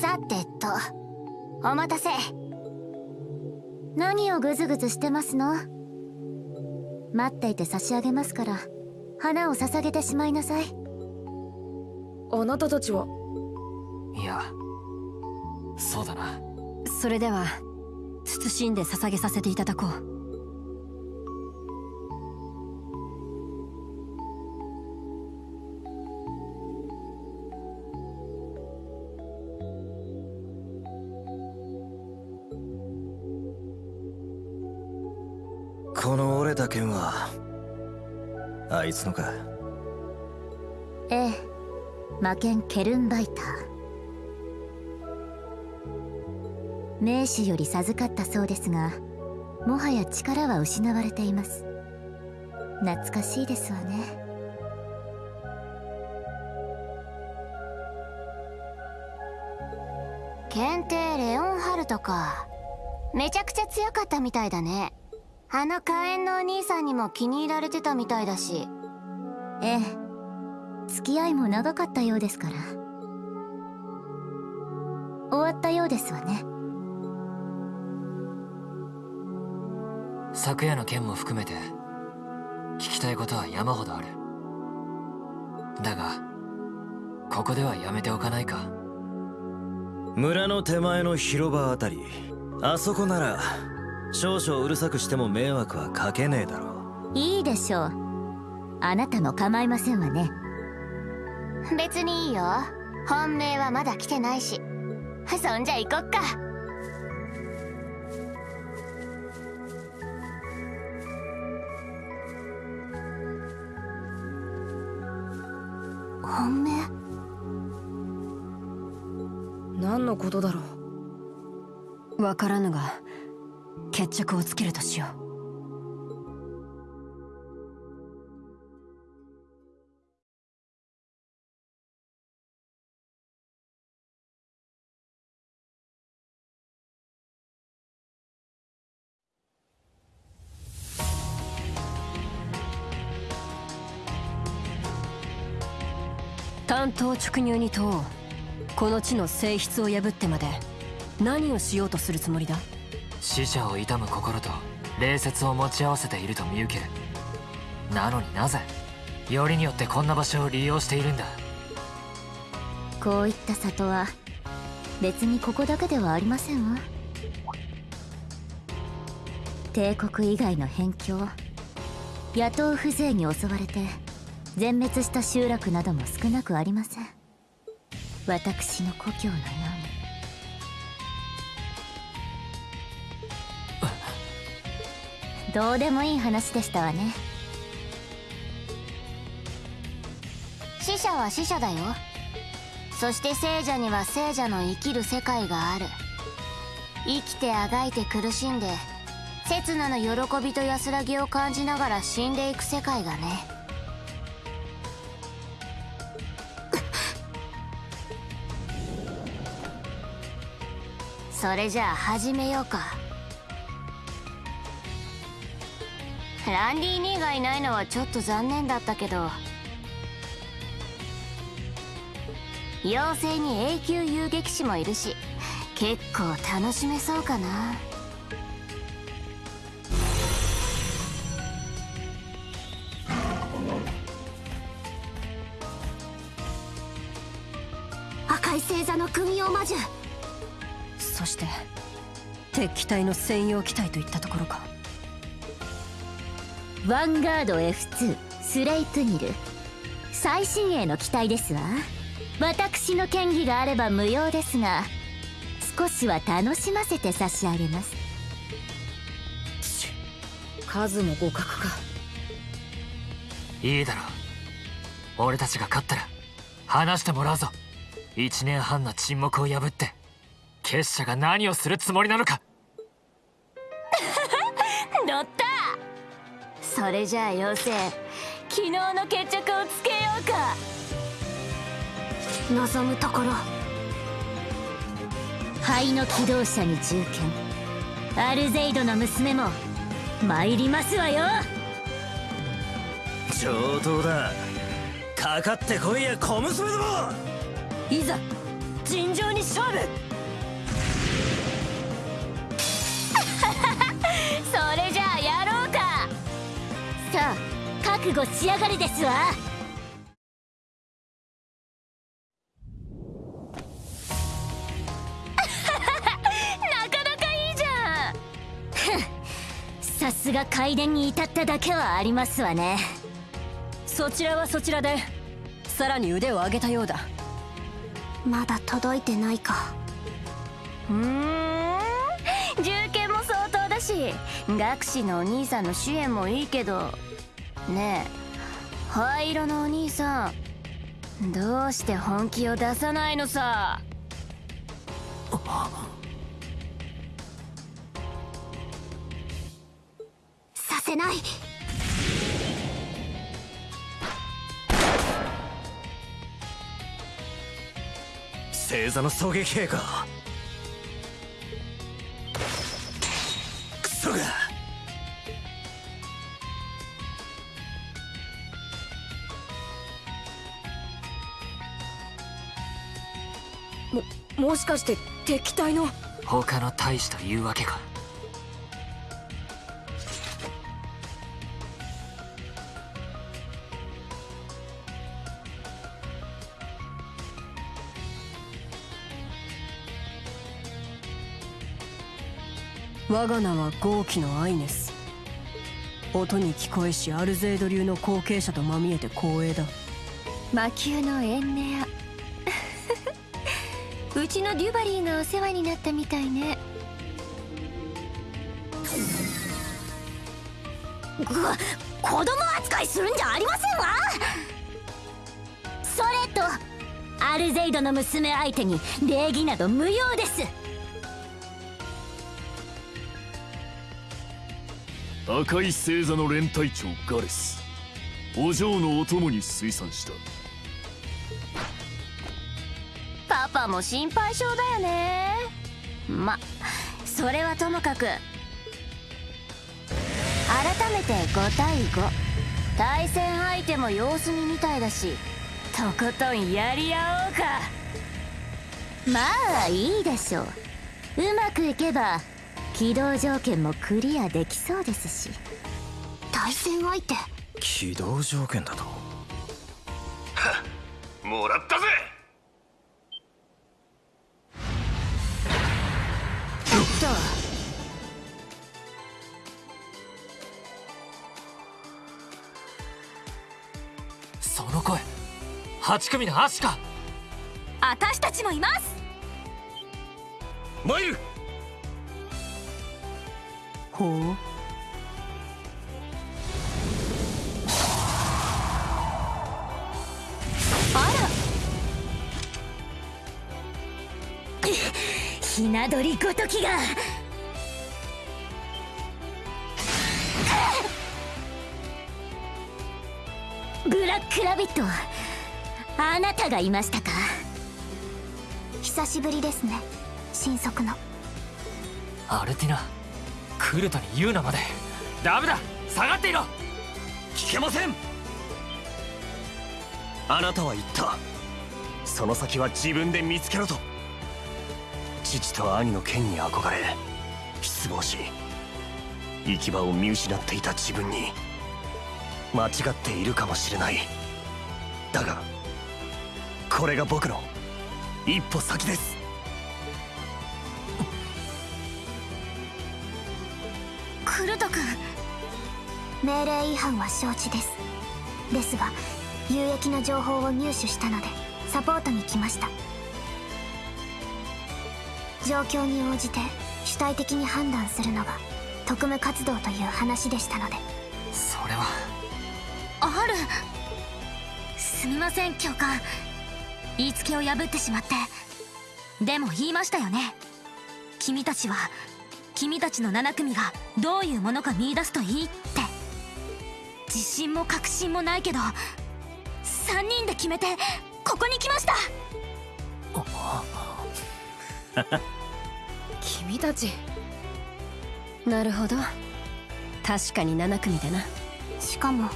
さてと。お待たせ。何をグズグズしてますの？待っていて差し上げますから花を捧げてしまいなさい。あなたたちはいやそうだな。それでは慎んで捧げさせていただこうた剣は。あいつのか。ええ。魔剣ケルンバイター。名手より授かったそうですがもはや力は失われています。懐かしいですわね。検定レオンハルトか。めちゃくちゃ強かったみたいだね。あの火炎のお兄さんにも気に入られてたみたいだし。ええ。付き合いも長かったようですから。終わったようですわね。昨夜の件も含めて聞きたいことは山ほどある。だがここではやめておかないか。村の手前の広場あたり。あそこなら少々うるさくしても迷惑はかけねえだろう。いいでしょう。あなたも構いませんわね。別にいいよ。本命はまだ来てないし。そんじゃ行こっか。本命？何のことだろう。わからぬが決着をつけるとしよう。単刀直入に問おう。この地の性質を破ってまで何をしようとするつもりだ？死者を悼む心と礼節を持ち合わせていると見受けるなのになぜ？よりによってこんな場所を利用しているんだ。こういった里は別にここだけではありませんわ。帝国以外の辺境野党風情に襲われて全滅した集落なども少なくありません。私の故郷のよどうでもいい話でしたわね。死者は死者だよ。そして聖者には聖者の生きる世界がある。生きてあがいて苦しんで刹那の喜びと安らぎを感じながら死んでいく世界がね。それじゃあ始めようか。ランディ・ニーがいないのはちょっと残念だったけど妖精に永久遊撃士もいるし結構楽しめそうかな。赤い星座の軍用魔獣。そして敵機体の専用機体といったところか。ヴァンガード F2 スレイプニル。最新鋭の機体ですわ。私の権利があれば無用ですが少しは楽しませて差し上げます。数も互角か。いいだろう。俺たちが勝ったら話してもらうぞ。1年半の沈黙を破って結社が何をするつもりなのかそれじゃあ妖精昨日の決着をつけようか。望むところ。灰の機動車に銃剣。アルゼイドの娘も参りますわよ。上等だ。かかってこいや小娘ども。いざ尋常に勝負。そ れ覚悟しやがれですわ。なかなかいいじゃん。さすが階段に至っただけはありますわね。そちらはそちらでさらに腕を上げたようだ。まだ届いてないか。うーん。銃剣も相当だし学士のお兄さんの主演もいいけどねえ。灰色のお兄さん。どうして本気を出さないのさ。させない。星座の狙撃兵かしかして敵対の？他の大使というわけか？我が名は豪気のアイネス。音に聞こえしアルゼード流の後継者とまみえて光栄だ。魔球のエンネアうちのデュバリーがお世話になったみたいね。ぐ子供扱いするんじゃありませんわ。それとアルゼイドの娘相手に礼儀など無用です。赤い星座の連隊長ガレス。お嬢のお供に推算したパパも心配性だよね。まそれはともかく改めて5対5対戦相手も様子見みたいだしとことんやり合おうか。まあいいでしょう。うまくいけば起動条件もクリアできそうですし。対戦相手？起動条件だと？もらったぜっとその声8組のアシカ私たちもいますマイルほうひな鳥ごときが。ブラックラビットあなたがいましたか？久しぶりですね新速の。アルティナクルトに言うなまで。ダメだ下がっていろ。聞けません。あなたは言った。その先は自分で見つけろと父と兄の剣に憧れ失望し行き場を見失っていた自分に間違っているかもしれない。だがこれが僕の一歩先です。クルト君命令違反は承知です。ですが有益な情報を入手したのでサポートに来ました。状況に応じて主体的に判断するのが特務活動という話でしたので。それは。ある。すみません教官。言いつけを破ってしまって。でも言いましたよね。君たちは君たちの7組がどういうものか見出すといいって。自信も確信もないけど3人で決めてここに来ました 君たち。なるほど。確かに7組だな。しかも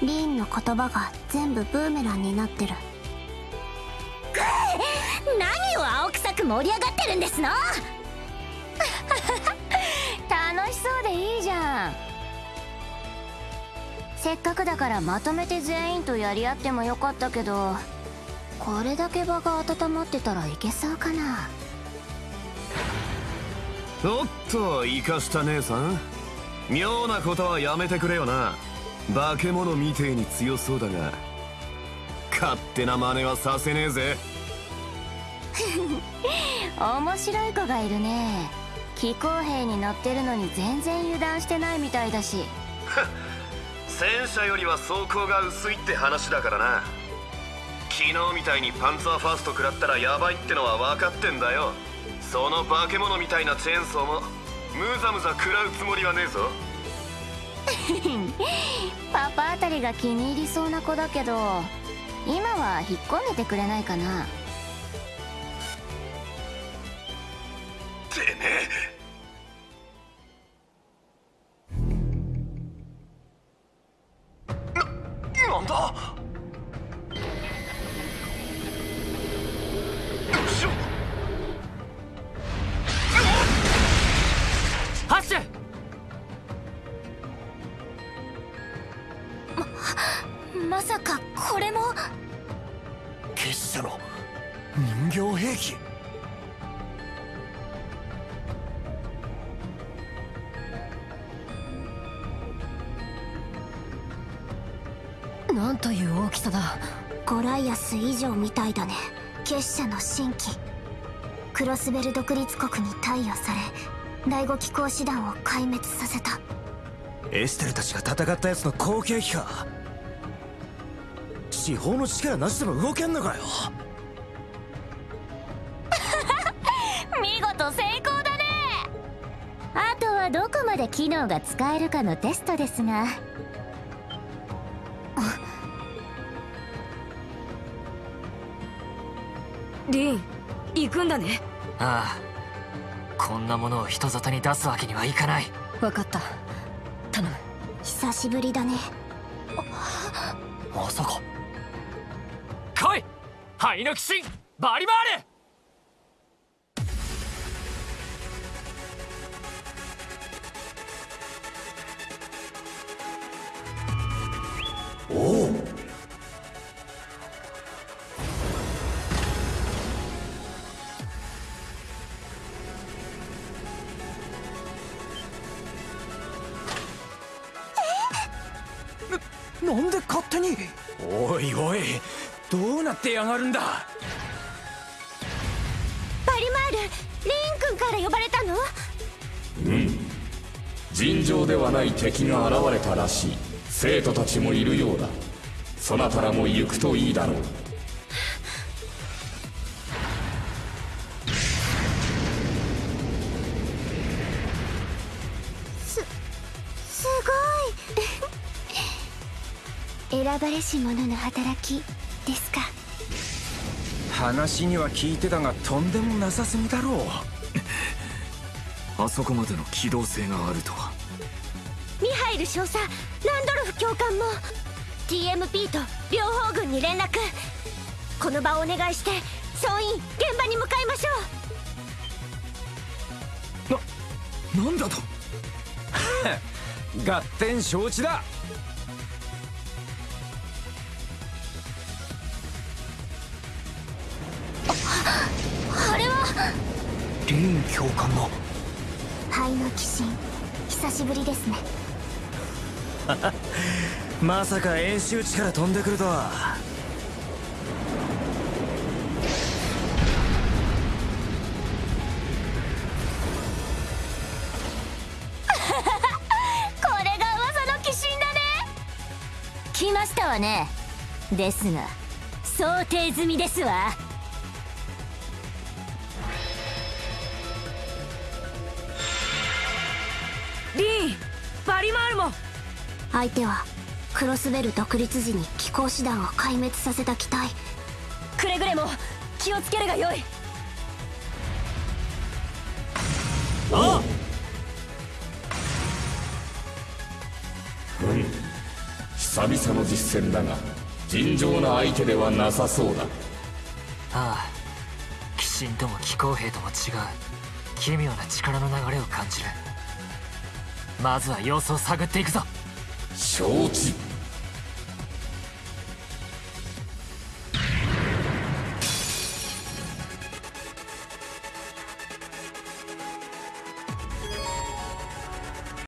リーンの言葉が全部ブーメランになってる。何を青臭く盛り上がってるんですの？楽しそうでいいじゃん。せっかくだからまとめて全員とやり合ってもよかったけどこれだけ場が温まってたらいけそうかなおっと生かした姉さん。妙なことはやめてくれよな。化け物みてえに強そうだが。勝手な真似はさせねえぜ。面白い子がいるね。気候兵に乗ってるのに全然油断してないみたいだし。戦車よりは装甲が薄いって話だからな。昨日みたいにパンツァーファースト食らったらヤバいってのは分かってんだよその化け物みたいなチェーンソーもむざむざ食らうつもりはねえぞ。パパあたりが気に入りそうな子だけど今は引っ込んでてくれないかな。まさかこれも。結社の人形兵器。なんという大きさだ。ゴライアス以上みたいだね。結社の新規クロスベル独立国に貸与され第五機構師団を壊滅させたエステルたちが戦ったやつの後継機か。地方の力なしでも動けんのかよ。見事成功だね。あとはどこまで機能が使えるかのテストですが。リン行くんだね。ああ。こんなものを人里に出すわけにはいかない。分かった久しぶりだね。まさか。来い！灰の鬼神バリバールなんで勝手に？おいおいどうなってやがるんだ？バリマールリン君から呼ばれたの？尋常ではない敵が現れたらしい。生徒たちもいるようだ。そなたらも行くといいだろう選ばれし者の働きですか？話には聞いてたがとんでもなさすぎだろう。あそこまでの機動性があるとは。ミハイル少佐ランドルフ教官も。TMP と両方軍に連絡。この場をお願いして総員現場に向かいましょう。なんだと？合点承知だあれはリン教官の灰の鬼神久しぶりですね。まさか演習地から飛んでくるとは。これが噂の鬼神だね。来ましたわね。ですが想定済みですわバリマールも相手はクロスベル独立時に機構師団を壊滅させた機体。くれぐれも気をつけるがよい。久々の実戦だが尋常な相手ではなさそうだ。ああ。神とも気候兵とも違う。奇妙な力の流れを感じるまずは様子を探っていくぞ。承知。